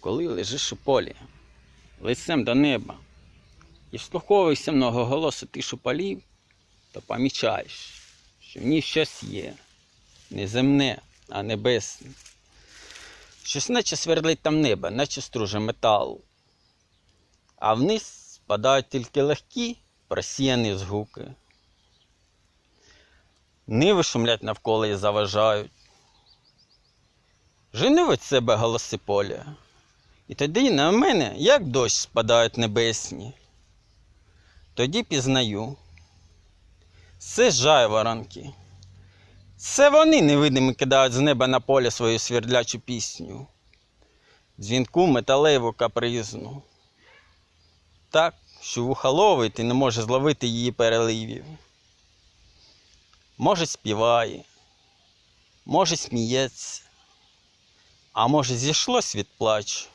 коли лежиш у полі, лицем до неба, і вслуховуєшся многоголосу тишу полів, то помічаєш, що в ній щось є, не земне, а небесне. Щось наче свердлить там небо, наче струже металу. А вниз спадають тільки легкі, просіяні згуки. Ниви шумлять навколо і заважають. Жени від себе голоси поля. І тоді на мене, як дощ, спадають небесні. Тоді пізнаю. Це жайворонки. Це вони невидимі кидають з неба на поле свою свердлячу пісню. Дзвінку металеву капризну. Так, що вуха ловить і не може зловити її переливів. Може, співає, може, сміється, а може, зійшлось від плачу.